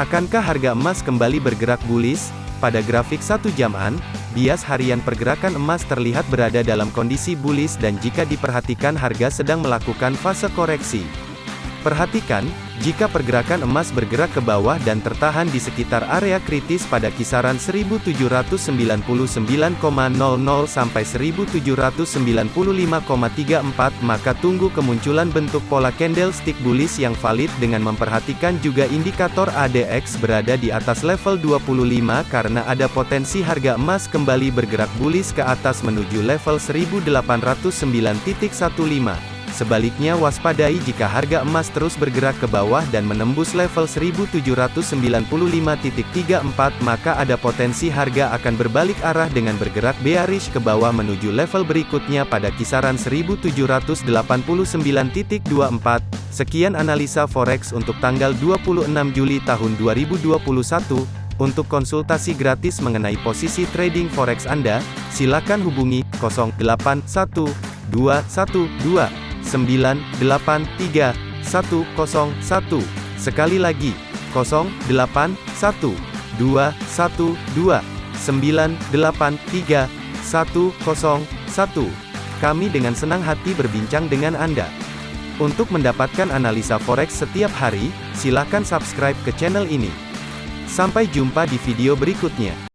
Akankah harga emas kembali bergerak bullish? Pada grafik satu jaman, bias harian pergerakan emas terlihat berada dalam kondisi bullish dan jika diperhatikan harga sedang melakukan fase koreksi. Perhatikan, jika pergerakan emas bergerak ke bawah dan tertahan di sekitar area kritis pada kisaran 1799,00 sampai 1795,34 maka tunggu kemunculan bentuk pola candlestick bullish yang valid dengan memperhatikan juga indikator ADX berada di atas level 25 karena ada potensi harga emas kembali bergerak bullish ke atas menuju level 1809.15. Sebaliknya waspadai jika harga emas terus bergerak ke bawah dan menembus level 1795.34 maka ada potensi harga akan berbalik arah dengan bergerak bearish ke bawah menuju level berikutnya pada kisaran 1789.24. Sekian analisa forex untuk tanggal 26 Juli tahun 2021. Untuk konsultasi gratis mengenai posisi trading forex Anda, silakan hubungi 081212 983 101. Sekali lagi, 081 212 983 101. Kami dengan senang hati berbincang dengan Anda. Untuk mendapatkan analisa forex setiap hari, silakan subscribe ke channel ini. Sampai jumpa di video berikutnya.